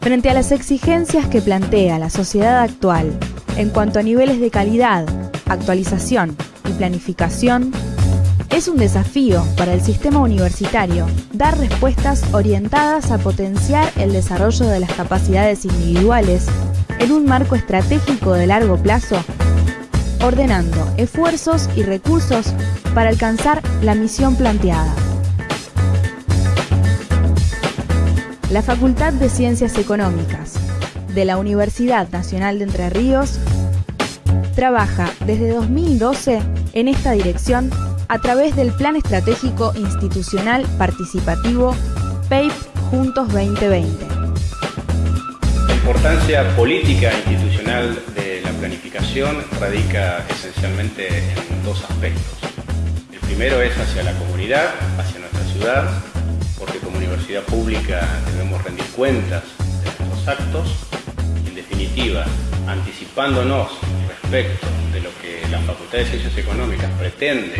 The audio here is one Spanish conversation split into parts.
Frente a las exigencias que plantea la sociedad actual en cuanto a niveles de calidad, actualización y planificación, es un desafío para el sistema universitario dar respuestas orientadas a potenciar el desarrollo de las capacidades individuales en un marco estratégico de largo plazo, ordenando esfuerzos y recursos para alcanzar la misión planteada. La Facultad de Ciencias Económicas de la Universidad Nacional de Entre Ríos trabaja desde 2012 en esta dirección a través del Plan Estratégico Institucional Participativo PAPE Juntos 2020. La importancia política e institucional de la planificación radica esencialmente en dos aspectos. El primero es hacia la comunidad, hacia nuestra ciudad, pública debemos rendir cuentas de nuestros actos. En definitiva, anticipándonos respecto de lo que la Facultad de Ciencias Económicas pretende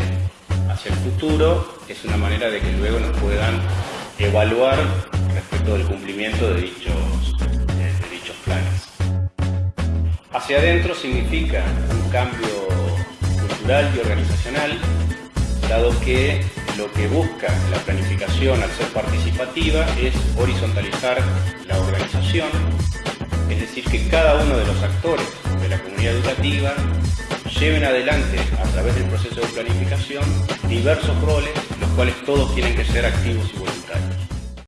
hacia el futuro, es una manera de que luego nos puedan evaluar respecto del cumplimiento de dichos, de dichos planes. Hacia adentro significa un cambio cultural y organizacional, dado que lo que busca la planificación al ser participativa es horizontalizar la organización, es decir, que cada uno de los actores de la comunidad educativa lleven adelante a través del proceso de planificación diversos roles, los cuales todos tienen que ser activos y